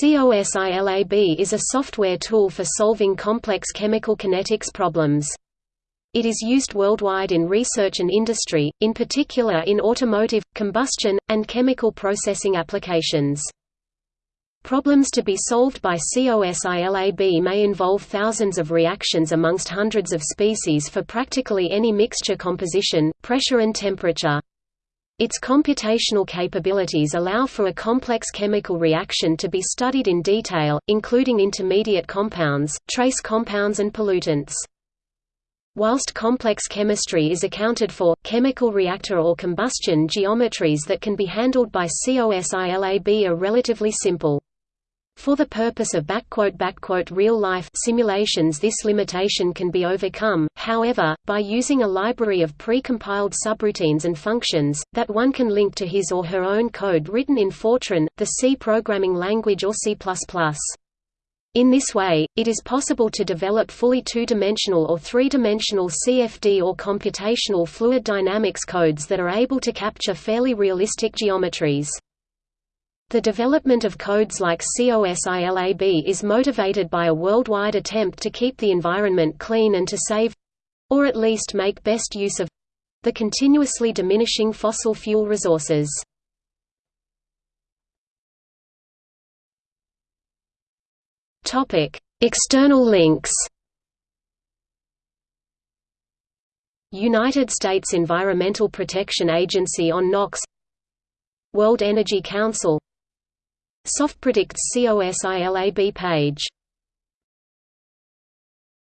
COSILAB is a software tool for solving complex chemical kinetics problems. It is used worldwide in research and industry, in particular in automotive, combustion, and chemical processing applications. Problems to be solved by COSILAB may involve thousands of reactions amongst hundreds of species for practically any mixture composition, pressure and temperature. Its computational capabilities allow for a complex chemical reaction to be studied in detail, including intermediate compounds, trace compounds and pollutants. Whilst complex chemistry is accounted for, chemical reactor or combustion geometries that can be handled by COSILAB are relatively simple. For the purpose of real-life simulations this limitation can be overcome, however, by using a library of pre-compiled subroutines and functions, that one can link to his or her own code written in Fortran, the C programming language or C++. In this way, it is possible to develop fully two-dimensional or three-dimensional CFD or computational fluid dynamics codes that are able to capture fairly realistic geometries. The development of codes like COSILAB is motivated by a worldwide attempt to keep the environment clean and to save—or at least make best use of—the continuously diminishing fossil fuel resources. External links. United States Environmental Protection Agency on NOx World Energy Council SoftPredict's COSILAB page